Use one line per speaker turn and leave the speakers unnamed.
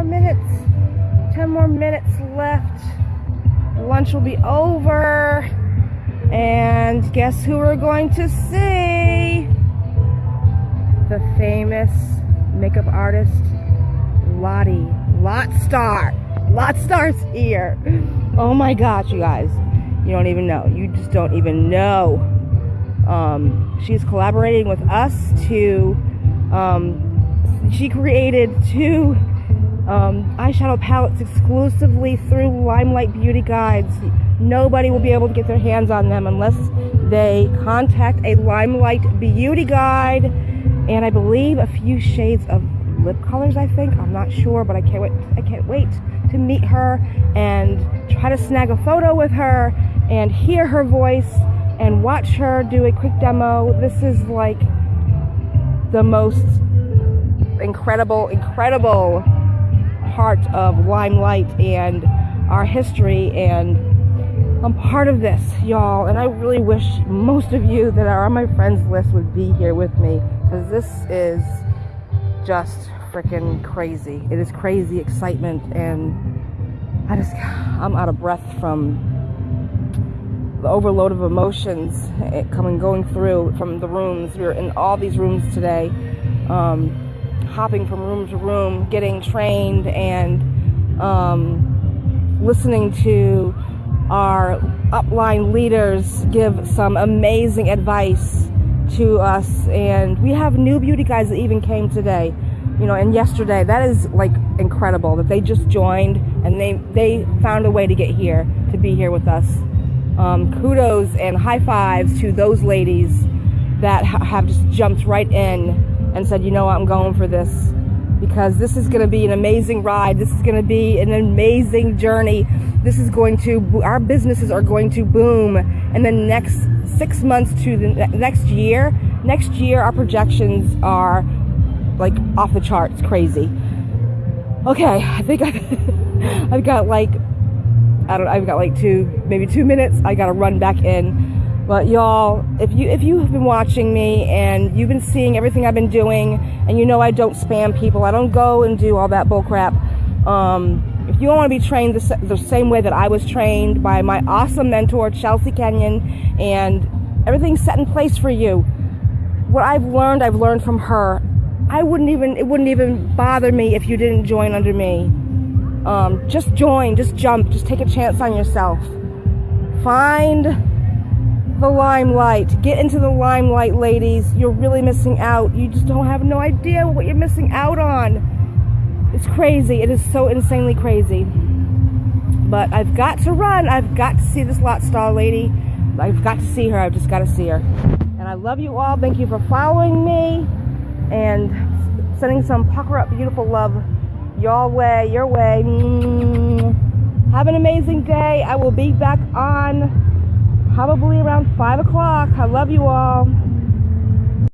more minutes. 10 more minutes left. Lunch will be over. And guess who we're going to see? The famous makeup artist, Lottie. Lot Star. Lot Star's here. Oh my gosh, you guys. You don't even know. You just don't even know. Um, she's collaborating with us to, um, she created two um, eyeshadow palettes exclusively through Limelight Beauty Guides. Nobody will be able to get their hands on them unless they contact a Limelight Beauty Guide. And I believe a few shades of lip colors I think. I'm not sure but I can't wait I can't wait to meet her and try to snag a photo with her and hear her voice and watch her do a quick demo. This is like the most incredible incredible part of Limelight and our history and I'm part of this, y'all, and I really wish most of you that are on my friends list would be here with me because this is just freaking crazy. It is crazy excitement, and I just, I'm out of breath from the overload of emotions eh, coming, going through from the rooms. We are in all these rooms today, um, hopping from room to room, getting trained, and um, listening to our upline leaders give some amazing advice to us. And we have new beauty guys that even came today you know and yesterday. That is like incredible that they just joined and they they found a way to get here to be here with us. Um, kudos and high fives to those ladies that ha have just jumped right in and said you know what, i'm going for this because this is going to be an amazing ride this is going to be an amazing journey this is going to, our businesses are going to boom in the next six months to the next year. Next year, our projections are like off the charts, crazy. Okay, I think I've, I've got like, I don't know, I've got like two, maybe two minutes. I got to run back in. But y'all, if you if you have been watching me and you've been seeing everything I've been doing, and you know I don't spam people, I don't go and do all that bullcrap. Um, if you want to be trained the, the same way that I was trained by my awesome mentor, Chelsea Kenyon, and everything's set in place for you. What I've learned, I've learned from her. I wouldn't even, it wouldn't even bother me if you didn't join under me. Um, just join, just jump, just take a chance on yourself. Find the limelight. Get into the limelight, ladies. You're really missing out. You just don't have no idea what you're missing out on. It's crazy. It is so insanely crazy. But I've got to run. I've got to see this lot star lady. I've got to see her. I've just got to see her. And I love you all. Thank you for following me and sending some pucker up beautiful love your way, your way. Mm. Have an amazing day. I will be back on probably around 5 o'clock. I love you all.